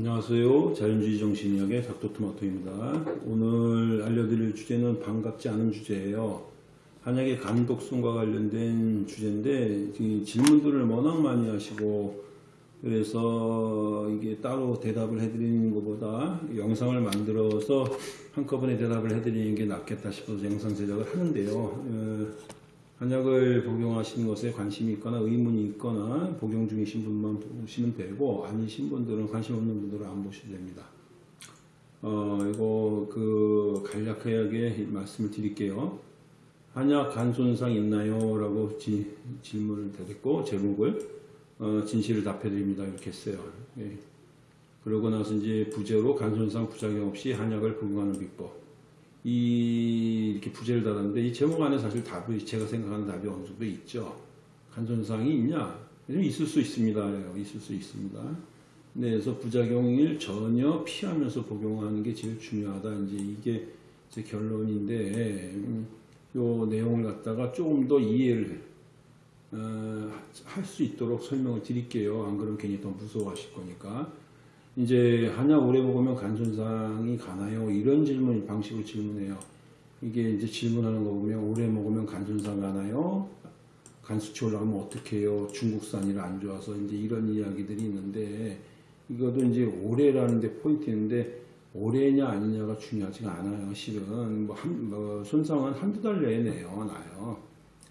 안녕하세요. 자연주의 정신의학의 닥터토마토입니다. 오늘 알려드릴 주제는 반갑지 않은 주제예요. 한약의 감독성과 관련된 주제인데 이 질문들을 워낙 많이 하시고 그래서 이게 따로 대답을 해드리는 것보다 영상을 만들어서 한꺼번에 대답을 해드리는 게 낫겠다 싶어서 영상 제작을 하는데요. 어, 한약을 복용하시는 것에 관심이 있거나 의문이 있거나 복용 중이신 분만 보시면 되고 아니신 분들은 관심 없는 분들은 안 보셔도 됩니다. 어, 이거 그 간략하게 말씀을 드릴게요. 한약 간 손상 있나요? 라고 지- 질문을 드렸고 제목을 어, 진실을 답해 드립니다. 이렇게 했어요. 예. 그러고 나서 이제 부제로 간 손상 부작용 없이 한약을 복용하는 비법. 이 이렇게 부제를 달았는데 이 제목 안에 사실 답이 제가 생각하는 답이 어느 정도 있죠. 간손상이 있냐? 좀 있을 수 있습니다. 있을 수 있습니다. 네, 그래서 부작용을 전혀 피하면서 복용하는 게 제일 중요하다. 이제 이게 제 결론인데 음, 요 내용을 갖다가 조금 더 이해를 어, 할 수 있도록 설명을 드릴게요. 안 그러면 괜히 더 무서워하실 거니까. 이제 한약 오래 먹으면 간 손상이 가나요? 이런 질문 방식으로 질문해요. 이게 이제 질문하는 거 보면 오래 먹으면 간 손상 가나요? 간 수치 올라가면 어떻게 해요? 중국산이라 안 좋아서 이제 이런 이야기들이 있는데 이것도 이제 오래라는 데 포인트인데 오래냐 아니냐가 중요하지가 않아요. 실은 뭐, 한, 뭐 손상은 한두 달 내에 내요. 나요.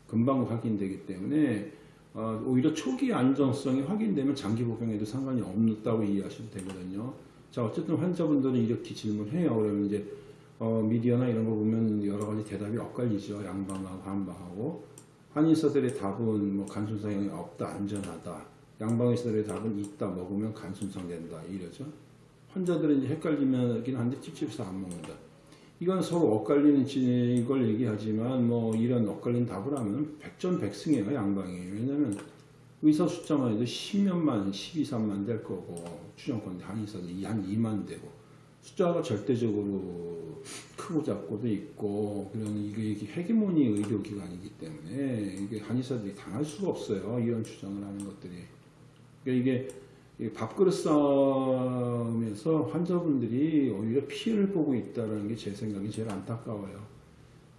금방 확인되기 때문에 어, 오히려 초기 안정성이 확인되면 장기 복용에도 상관이 없다고 이해하셔도 되거든요. 자, 어쨌든 환자분들은 이렇게 질문해요. 그러면 이제 어, 미디어나 이런 거 보면 여러 가지 대답이 엇갈리죠. 양방하고 반방하고. 한의사들의 답은 뭐 간손상이 없다, 안전하다. 양방의사들의 답은 있다, 먹으면 간손상 된다. 이러죠. 환자들은 이제 헷갈리긴 한데 찝찝해서 안 먹는다. 이건 서로 엇갈리는 지- 이걸 얘기하지만 뭐 이런 엇갈린 답을 하면 백전백승이에요 양방이. 왜냐면 의사 숫자만 해도 10몇만 12, 3만 될 거고 추정컨대 한의사들이 한 2만 되고 숫자가 절대적으로 크고 작고도 있고 그런 이게 헤게모니 의료기관이기 때문에 이게 한의사들이 당할 수가 없어요 이런 주장을 하는 것들이. 그러니까 이게 이 밥그릇 싸움에서 환자분들이 오히려 피해를 보고 있다는 게 제 생각이 제일 안타까워요.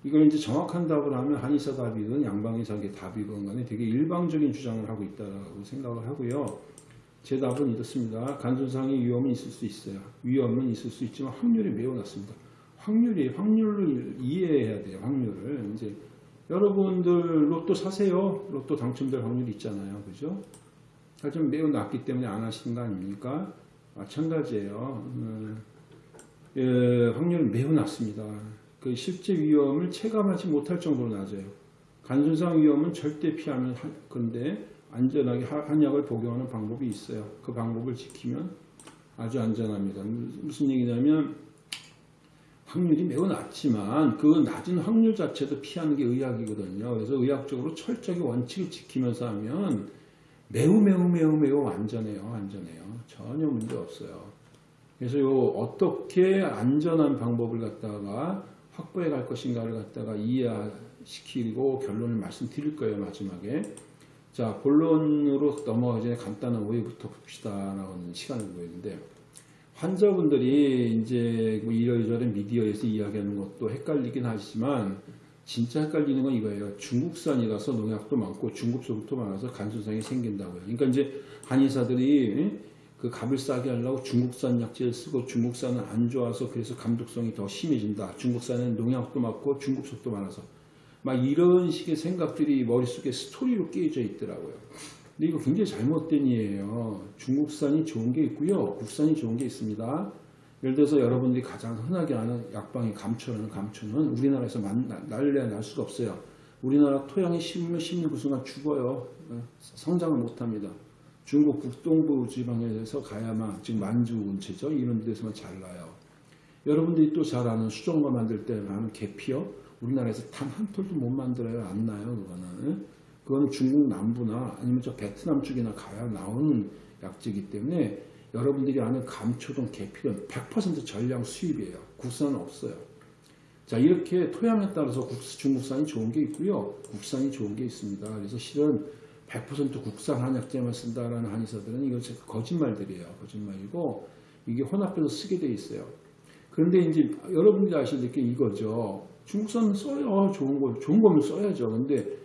이걸 이제 정확한 답을 하면 한의사 답이든 양방의사의 답이든 간에 되게 일방적인 주장을 하고 있다고 생각을 하고요. 제 답은 이렇습니다. 간손상의 위험은 있을 수 있어요. 위험은 있을 수 있지만 확률이 매우 낮습니다. 확률이 확률을 이해해야 돼요. 확률을 이제 여러분들 로또 사세요. 로또 당첨될 확률이 있잖아요. 그죠? 하지만 매우 낮기 때문에 안 하시는 거 아닙니까? 마찬가지예요. 음, 예, 확률은 매우 낮습니다. 그 실제 위험을 체감하지 못할 정도로 낮아요. 간손상 위험은 절대 피하면 하- 근데 안전하게 하- 한약을 복용하는 방법이 있어요. 그 방법을 지키면 아주 안전합니다. 무슨 얘기냐면 확률이 매우 낮지만 그 낮은 확률 자체도 피하는 게 의학이거든요. 그래서 의학적으로 철저하게 원칙을 지키면서 하면 매우 매우 매우 매우 안전해요. 안전해요. 전혀 문제 없어요. 그래서 요 어떻게 안전한 방법을 갖다가 확보해 갈 것인가를 갖다가 이해시키고 결론을 말씀드릴 거예요. 마지막에. 자, 본론으로 넘어가기 간단한 오해부터 봅시다라고 하는 시간을 보이는데 환자분들이 이제 뭐 이러저러 미디어에서 이야기하는 것도 헷갈리긴 하지만 진짜 헷갈리는 건 이거예요. 중국산이라서 농약도 많고 중국소도 많아서 간손상이 생긴다고요. 그러니까 이제 한의사들이 그 값을 싸게 하려고 중국산 약재를 쓰고 중국산은 안 좋아서 그래서 감독성이 더 심해진다. 중국산은 농약도 많고 중국 속도 많아서 막 이런 식의 생각들이 머릿속에 스토리로 끼어져 있더라고요. 근데 이거 굉장히 잘못된 이에요. 중국산이 좋은 게 있고요. 국산이 좋은 게 있습니다. 예를 들어서 여러분들이 가장 흔하게 아는 약방의 감초라는 감초는 우리나라에서 날래야 날 수가 없어요. 우리나라 토양에 심으면 심는 그 순간 죽어요. 어, 성장을 못합니다. 중국 북동부 지방에서 가야만 지금 만주 근처죠. 이런 데서만 잘 나요. 여러분들이 또 잘 아는 수정과 만들 때 하는 계피요. 우리나라에서 단 한 톨도 못 만들어요. 안 나요. 그거는. 그거는 중국 남부나 아니면 저 베트남 쪽이나 가야 나오는 약재이기 때문에 여러분들이 아는 감초든 계피든 100% 전량 수입이에요. 국산은 없어요. 자 이렇게 토양에 따라서 국- 중국산이 좋은 게 있고요. 국산이 좋은 게 있습니다. 그래서 실은 100% 국산 한약재만 쓴다라는 한의사들은 이거 거짓말들이에요. 거짓말이고 이게 혼합해서 쓰게 돼 있어요. 그런데 이제 여러분들이 아실 게 이거죠. 중국산 써요. 좋은 거, 좋은 거면 써야죠. 근데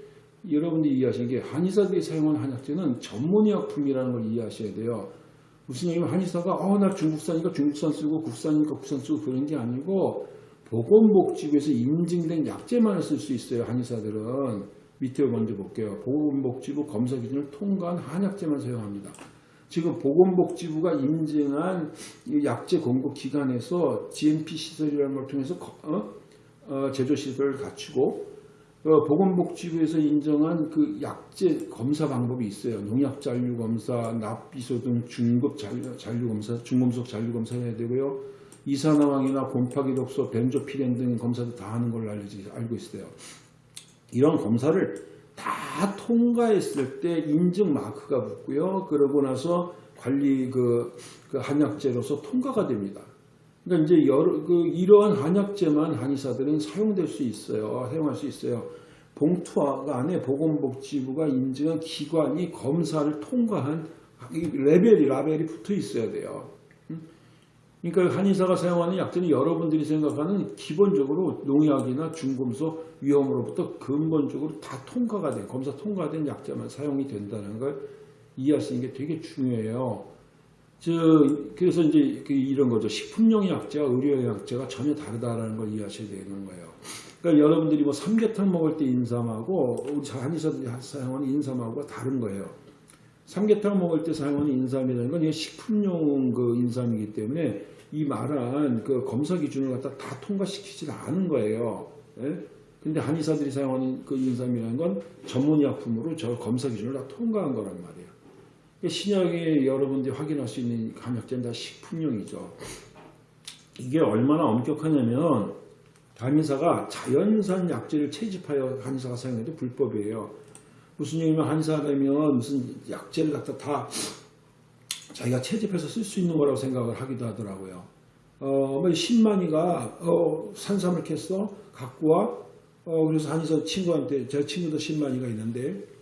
여러분들이 이해하시는 게 한의사들이 사용하는 한약재는 전문 의약품이라는 걸 이해하셔야 돼요. 무슨 얘기냐면 한의사가 어, 나 중국산이니까 중국산 쓰고 국산이니까 국산 쓰고 그런 게 아니고 보건복지부에서 인증된 약재만을 쓸 수 있어요. 한의사들은 밑에 먼저 볼게요. 보건복지부 검사 기준을 통과한 한약재만 사용합니다. 지금 보건복지부가 인증한 이 약재 공급 기관에서 GMP 시설이라는 걸 통해서 거- 어? 어, 제조 시설을 갖추고 어, 보건복지부에서 인정한 그 약재 검사 방법이 있어요. 농약 잔류 검사, 납비소 등 중급 잔류, 잔류 검사, 중금속 잔류 검사 해야 되고요. 이산화황이나 곰팡이 독소, 벤조피렌 등 검사도 다 하는 걸로 알고 있어요. 이런 검사를 다 통과했을 때 인증 마크가 붙고요. 그러고 나서 관리 그, 그 한약재로서 통과가 됩니다. 그러니까 이제 여러 그 이러한 한약재만 한의사들은 사용될 수 있어요. 사용할 수 있어요. 봉투 안에 보건복지부가 인증한 기관이 검사를 통과한 이 레벨이 라벨이 붙어 있어야 돼요. 음? 그러니까 한의사가 사용하는 약재는 여러분들이 생각하는 기본적으로 농약이나 중금속 위험으로부터 근본적으로 다 통과가 된 검사 통과된 약재만 사용이 된다는 걸 이해하시는 게 되게 중요해요. 저 그래서 이제 그 이런 거죠. 식품용 약재와 의료용 약재가 전혀 다르다라는 걸 이해하셔야 되는 거예요. 그러니까 여러분들이 뭐 삼계탕 먹을 때 인삼하고 우리 한의사들이 사용하는 인삼하고 다른 거예요. 삼계탕 먹을 때 사용하는 인삼이라는 건 식품용 그 인삼이기 때문에 이 말한 그 검사 기준을 갖다 다 통과시키지 않은 거예요. 예? 근데 한의사들이 사용하는 그 인삼이라는 건 전문의약품으로 저 검사 기준을 다 통과한 거란 말이에요. 신약에 여러분들이 확인할 수 있는 한약재는 다 식품용이죠. 이게 얼마나 엄격하냐면 한의사가 자연산 약재를 채집하여 한의사가 사용해도 불법이에요. 무슨 얘기냐면 한의사가 되면 무슨 약재를 갖다 다 자기가 채집해서 쓸 수 있는 거라고 생각을 하기도 하더라고요. 어, 뭐 신만이가 어, 산삼을 캤어 갖고 와. 어, 그래서 한의사 친구한테 제 친구도 신만이가 있는데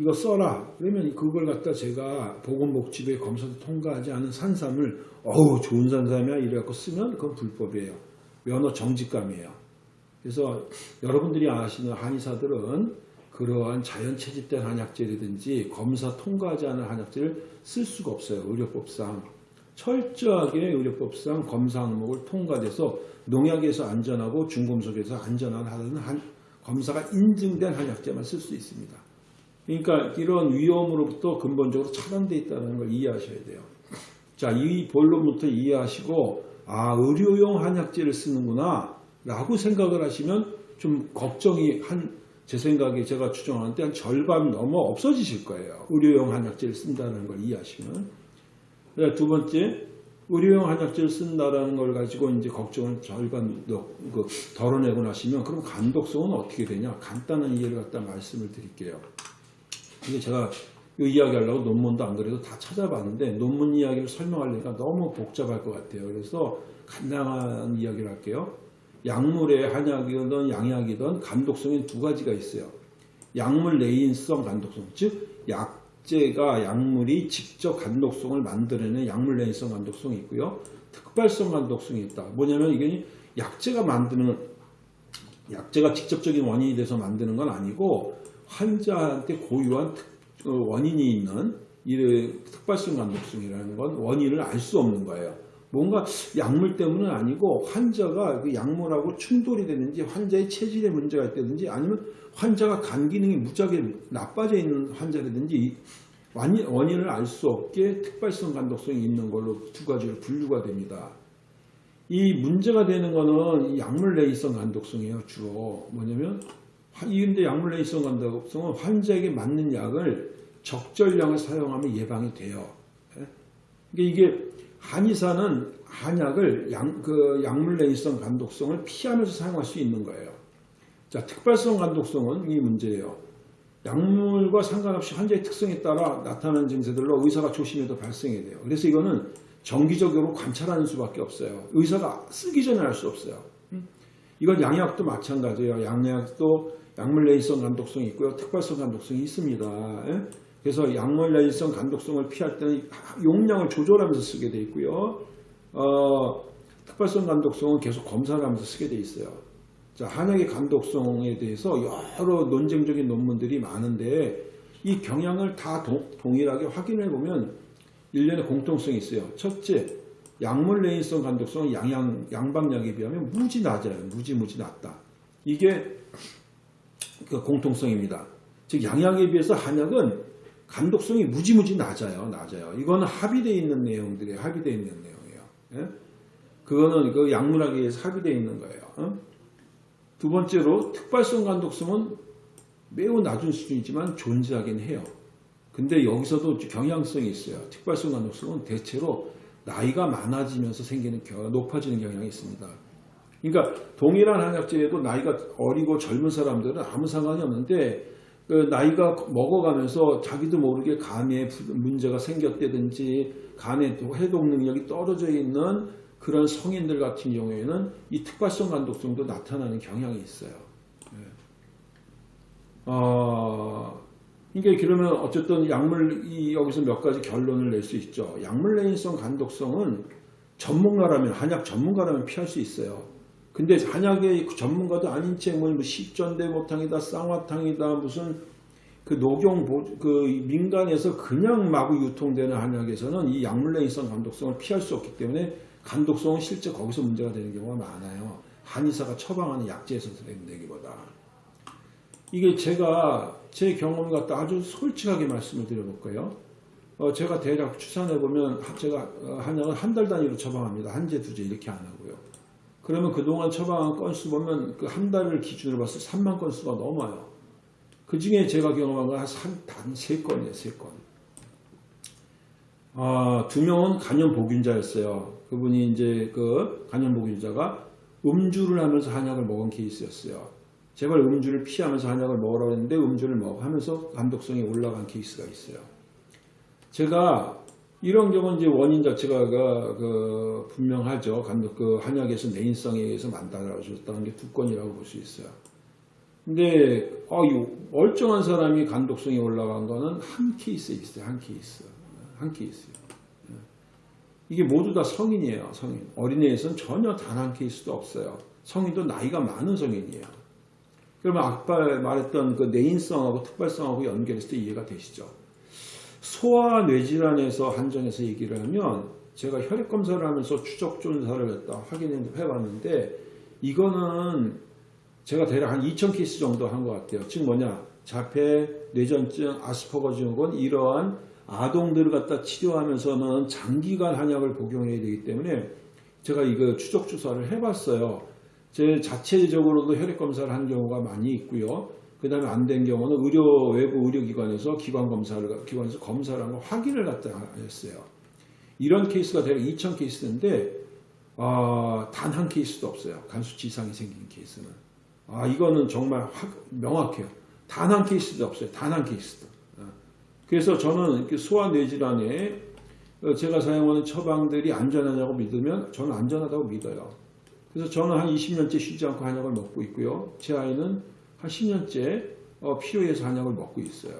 이거 써라. 그러면 그걸 갖다 제가 보건복지부에 검사도 통과하지 않은 산삼을 어우 좋은 산삼이야 이래갖고 쓰면 그건 불법이에요. 면허 정지감이에요. 그래서 여러분들이 아시는 한의사들은 그러한 자연 채집된 한약재라든지 검사 통과하지 않은 한약재를 쓸 수가 없어요. 의료법상. 철저하게 의료법상 검사 항목을 통과돼서 농약에서 안전하고 중금속에서 안전한 하는 한, 검사가 인증된 한약재만 쓸 수 있습니다. 그러니까 이런 위험으로부터 근본적으로 차단되어 있다는 걸 이해하셔야 돼요. 자, 이 본론부터 이해하시고 아 의료용 한약재를 쓰는구나 라고 생각을 하시면 좀 걱정이 한 제 생각에 제가 추정하는데 한 절반 넘어 없어지실 거예요. 의료용 한약재를 쓴다는 걸 이해하시면. 네, 두 번째 의료용 한약재를 쓴다라는 걸 가지고 이제 걱정을 절반 더- 그 덜어내고 나시면 그럼 간독성은 어떻게 되냐? 간단한 이해를 갖다 말씀을 드릴게요. 이게 제가 이 이야기 하려고 논문도 안 그래도 다 찾아봤는데 논문 이야기를 설명하려니까 너무 복잡할 것 같아요. 그래서 간단한 이야기를 할게요. 약물에 한약이든 양약이든 간독성이 두 가지가 있어요. 약물 내인성 간독성, 즉 약재가 약물이 직접 간독성을 만들어내는 약물 내인성 간독성이 있고요. 특발성 간독성이 있다. 뭐냐면 이게 약재가 만드는 약재가 직접적인 원인이 돼서 만드는 건 아니고 환자한테 고유한 특- 어, 원인이 있는 이 특발성 간독성이라는 건 원인을 알 수 없는 거예요. 뭔가 약물 때문은 아니고 환자가 그 약물하고 충돌이 되는지 환자의 체질에 문제가 있다든지 아니면 환자가 간 기능이 무지하게 나빠져 있는 환자라든지 원인을 알 수 없게 특발성 간독성이 있는 걸로 두 가지로 분류가 됩니다. 이 문제가 되는 거는 이 약물 내이성 간독성이에요. 주로 뭐냐면 이근데 약물 내이성 간독성은 환자에게 맞는 약을 적절량을 사용하면 예방이 돼요. 예? 그러니까 이게 한의사는 한약을 약, 그 약물 내이성 간독성을 피하면서 사용할 수 있는 거예요. 자, 특발성 간독성은 이 문제예요. 약물과 상관없이 환자의 특성에 따라 나타나는 증세들로 의사가 조심해도 발생이 돼요. 그래서 이거는 정기적으로 관찰하는 수밖에 없어요. 의사가 쓰기 전에 알 수 없어요. 음? 이건 양약도 마찬가지예요. 양약도 약물 내일성 간독성이 있고요. 특발성 간독성이 있습니다. 예? 그래서 약물 내일성 간독성을 피할 때는 용량을 조절하면서 쓰게 돼 있고요. 어, 특발성 간독성은 계속 검사를 하면서 쓰게 돼 있어요. 자, 한약의 간독성에 대해서 여러 논쟁적인 논문들이 많은데 이 경향을 다 동, 동일하게 확인해 보면 일련의 공통성이 있어요. 첫째, 약물 레인성 간독성은 양양, 양방약에 비하면 무지 낮아요. 무지 무지 낮다. 이게 그 공통성입니다. 즉 양약에 비해서 한약은 간독성이 무지무지 낮아요. 낮아요. 이거는 합의되어 있는 내용들이에요. 합의되어 있는 내용이에요. 예? 그거는 그 약물학에 의해서 합의되어 있는 거예요. 어? 두 번째로 특발성 간독성은 매우 낮은 수준이지만 존재하긴 해요. 근데 여기서도 경향성이 있어요. 특발성 간독성은 대체로 나이가 많아지면서 생기는 겨- 높아지는 경향이 있습니다. 그러니까 동일한 한약재에도 나이가 어리고 젊은 사람들은 아무 상관이 없는데 그 나이가 먹어가면서 자기도 모르게 간에 부- 문제가 생겼다든지 간의 해독 능력이 떨어져 있는 그런 성인들 같은 경우에는 이 특발성 간독성도 나타나는 경향이 있어요. 이게 그러면 어쨌든 약물 이 여기서 몇 가지 결론을 낼 수 있죠. 약물 내인성 간독성은 전문가라면 한약 전문가라면 피할 수 있어요. 근데 한약의 그 전문가도 아닌 채뭐 십전대보탕이다 쌍화탕이다 무슨 그 녹용 보- 그 민간에서 그냥 마구 유통되는 한약에서는 이 약물 내인성 간독성을 피할 수 없기 때문에 간독성은 실제 거기서 문제가 되는 경우가 많아요. 한의사가 처방하는 약재에서 되기보다. 이게 제가 제 경험 갖다 아주 솔직하게 말씀을 드려볼까요? 어, 제가 대략 추산해 보면 제가 어, 한약을 한달 단위로 처방합니다. 한 제, 두 제 이렇게 안 하고요. 그러면 그동안 처방한 건수 보면 그 한 달을 기준으로 봤을 때 3만 건수가 넘어요. 그 중에 제가 경험한 건 한단세 건이에요, 세 건. 아, 두 명은 간염 보균자였어요. 그분이 이제 그 간염 보균자가 음주를 하면서 한약을 먹은 케이스였어요. 제발 음주를 피하면서 한약을 먹으라고 했는데 음주를 먹 하면서 간독성이 올라간 케이스가 있어요. 제가 이런 경우는 이제 원인 자체가 그, 그 분명하죠. 간독 그 한약에서 내인성에 의해서 만들어졌다는 게 두 건이라고 볼 수 있어요. 근데 어, 이 멀쩡한 사람이 간독성이 올라간 거는 한 케이스에 있어요. 한 케이스. 한 케이스요. 이게 모두 다 성인이에요. 성인. 어린애에서는 전혀 단 한 케이스도 없어요. 성인도 나이가 많은 성인이에요. 그러면 아까 말했던 그 내인성하고 특발성하고 때 이해가 되시죠? 소아 뇌질환에서 한정해서 얘기를 하면 제가 혈액 검사를 하면서 추적 조사를 했다 확인해 봤는데 이거는 제가 대략 한 2,000 케이스 정도 한 것 같아요. 즉 뭐냐 자폐, 뇌전증, 아스퍼거 증후군 이러한 아동들을 갖다 치료하면서는 장기간 한약을 복용해야 되기 때문에 제가 이거 추적 조사를 해봤어요. 제 자체적으로도 혈액 검사를 한 경우가 많이 있고요. 그 다음에 안 된 경우는 의료 외부 의료기관에서 기관 검사를 기관에서 검사를 한 거 확인을 갖다 했어요. 이런 케이스가 대략 2,000 케이스인데 아, 단한 케이스도 없어요. 간수치 이상이 생긴 케이스는. 아, 이거는 정말 확, 명확해요. 단 한 케이스도 없어요. 단 한 케이스도. 아, 그래서 저는 이렇게 소아 뇌질환에 어, 제가 사용하는 처방들이 안전하냐고 믿으면 저는 안전하다고 믿어요. 그래서 저는 한 20년째 쉬지 않고 한약을 먹고 있고요. 제 아이는 한 10년째 어, 필요해서 한약을 먹고 있어요.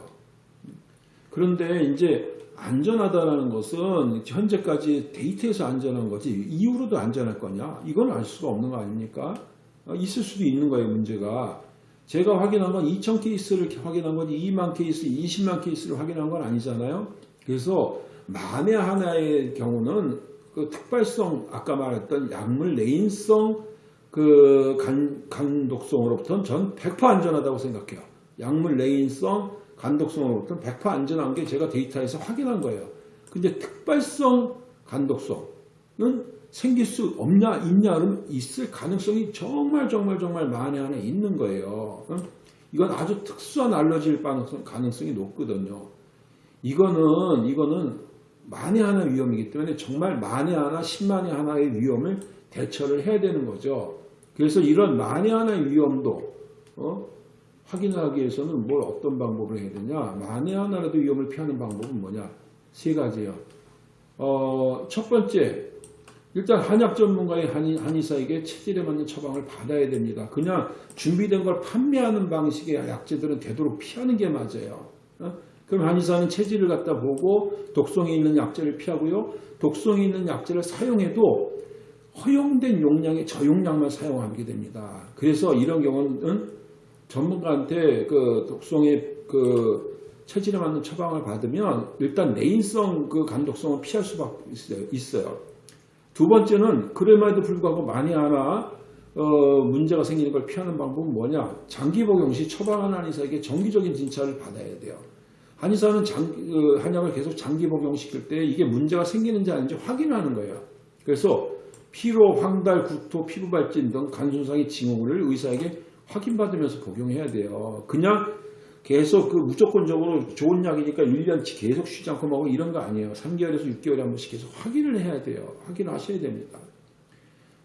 그런데 이제 안전하다는 것은 현재까지 데이터에서 안전한 거지 이후로도 안전할 거냐? 이건 알 수가 없는 거 아닙니까? 어, 있을 수도 있는 거예요, 문제가. 제가 확인한 건 2천 케이스를 확인한 거지 2만 케이스, 20만 케이스를 확인한 건 아니잖아요. 그래서 만에 하나의 경우는 그 특발성 아까 말했던 약물 내인성 그 간, 간독성으로부터는 전 100% 안전하다고 생각해요. 약물 내인성 간독성으로부터는 100% 안전한 게 제가 데이터에서 확인한 거예요. 근데 특발성 간독성은 생길 수 없냐 있냐 그러면 있을 가능성이 정말 정말 정말 만에 하나 있는 거예요. 응? 이건 아주 특수한 알러지일 가능성, 가능성이 높거든요. 이거는 이거는 만에 하나 위험이기 때문에 정말 만에 하나, 십만에 하나의 위험을 대처를 해야 되는 거죠. 그래서 이런 만에 하나의 위험도 어? 확인하기 위해서는 뭘 어떤 방법을 해야 되냐? 만에 하나라도 위험을 피하는 방법은 뭐냐? 세 가지예요. 어, 첫 번째, 일단 한약 전문가의 한의, 한의사에게 체질에 맞는 처방을 받아야 됩니다. 그냥 준비된 걸 판매하는 방식의 약재들은 되도록 피하는 게 맞아요. 어? 그럼 한의사는 체질을 갖다 보고 독성이 있는 약제를 피하고요. 독성이 있는 약제를 사용해도 허용된 용량의 저용량만 사용하게 됩니다. 그래서 이런 경우는 전문가한테 그 독성의 그 체질에 맞는 처방을 받으면 일단 내인성 그 간독성을 피할 수밖에 있어요. 두 번째는 그럼에도 불구하고 만에 하나 어, 문제가 생기는 걸 피하는 방법은 뭐냐? 장기 복용 시 처방하는 한의사에게 정기적인 진찰을 받아야 돼요. 한의사는 장, 그 한약을 계속 장기 복용시킬 때 이게 문제가 생기는지 아닌지 확인하는 거예요. 그래서 피로, 황달, 구토, 피부 발진 등 간손상의 징후를 의사에게 확인받으면서 복용해야 돼요. 그냥 계속 그 무조건적으로 좋은 약이니까 1년치 계속 쉬지 않고 먹고 이런 거 아니에요. 3개월에서 6개월에 한 번씩 계속 확인을 해야 돼요. 확인하셔야 됩니다.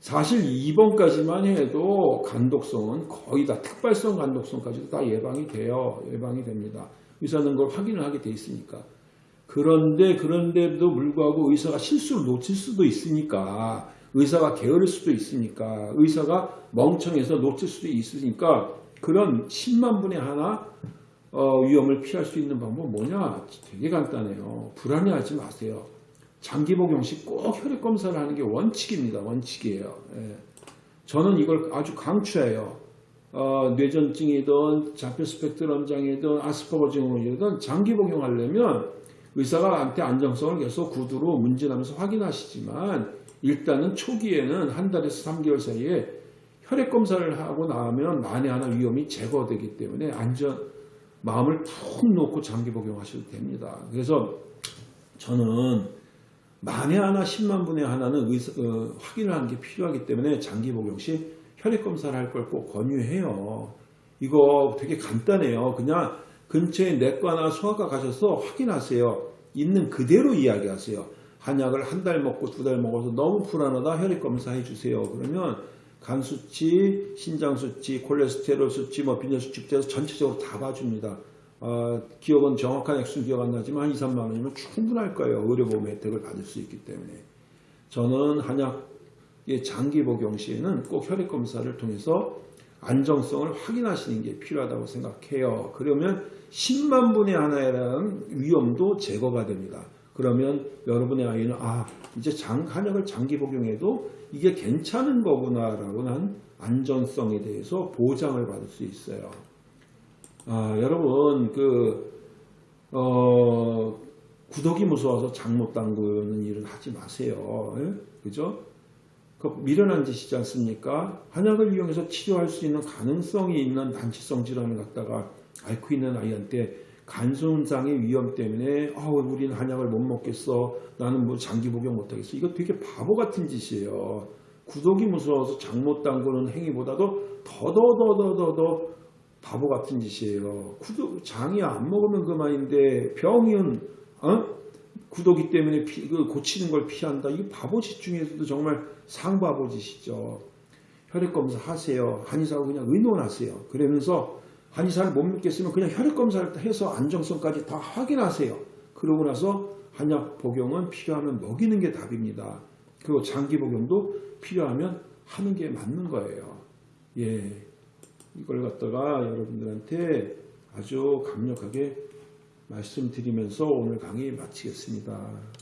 사실 2번까지만 해도 간독성은 거의 다 특발성 간독성까지도 다 예방이 돼요. 예방이 됩니다. 의사는 그걸 확인을 하게 돼 있으니까. 그런데 그런데도 불구하고 의사가 실수를 놓칠 수도 있으니까 의사가 게으를 수도 있으니까 의사가 멍청해서 놓칠 수도 있으니까 그런 10만 분의 하나 어, 위험을 피할 수 있는 방법은 뭐냐? 되게 간단해요. 불안해하지 마세요. 장기 복용 시 꼭 혈액 검사를 하는 게 원칙입니다. 원칙이에요. 예. 저는 이걸 아주 강추해요. 어, 뇌전증이든 자폐 스펙트럼 장애든 아스퍼거 증후군이든 장기 복용하려면 의사가 한테 안정성을 계속 구두로 문진하면서 확인하시지만 일단은 초기에는 한 달에서 3개월 사이에 혈액 검사를 하고 나면 만에 하나 위험이 제거되기 때문에 안전 마음을 푹 놓고 장기 복용하셔도 됩니다. 그래서 저는 만에 하나 10만 분의 하나는 의사, 어, 확인을 하는 게 필요하기 때문에 장기 복용 시 혈액 검사를 할 걸 꼭 권유해요. 이거 되게 간단해요. 그냥 근처에 내과나 소아과 가셔서 확인하세요. 있는 그대로 이야기하세요. 한약을 한 달 먹고 두 달 먹어서 너무 불안하다 혈액 검사 해 주세요. 그러면 간 수치, 신장 수치, 콜레스테롤 수치, 뭐 빈혈 수치부터 전체적으로 다 봐줍니다. 어, 기억은 정확한 액수 기억 안 나지만 한 2, 3만 원이면 충분할 거예요. 의료보험 혜택을 받을 수 있기 때문에. 저는 한약의 장기 복용 시에는 꼭 혈액 검사를 통해서 안정성을 확인하시는 게 필요하다고 생각해요. 그러면 10만 분의 하나라는 위험도 제거가 됩니다. 그러면 여러분의 아이는 아 이제 장, 한약을 장기 복용해도 이게 괜찮은 거구나라고 한 안전성에 대해서 보장을 받을 수 있어요. 아, 여러분 그 어, 구독이 무서워서 장못 담그는 일은 하지 마세요. 예? 그죠? 그 미련한 짓이지 않습니까? 한약을 이용해서 치료할 수 있는 가능성이 있는 난치성 질환을 갖다가 앓고 있는 아이한테 간손상의 위험 때문에 아, 우리는 한약을 못 먹겠어. 나는 뭐 장기 복용 못 하겠어. 이거 되게 바보 같은 짓이에요. 구독이 무서워서 장못 담그는 행위보다도 더더더더더더 바보 같은 짓이에요. 구독, 장이 안 먹으면 그만인데 병이은 어? 구독이 때문에 피, 그 고치는 걸 피한다. 이거 바보 짓 중에서도 정말 상바보 짓이죠. 혈액 검사 하세요. 한의사하고 그냥 의논하세요. 그러면서 한의사를 못 믿겠으면 그냥 혈액 검사를 해서 안정성까지 다 확인하세요. 그러고 나서 한약 복용은 필요하면 먹이는 게 답입니다. 그리고 장기 복용도 필요하면 하는 게 맞는 거예요. 예. 이걸 갖다가 여러분들한테 아주 강력하게 말씀드리면서 오늘 강의 마치겠습니다.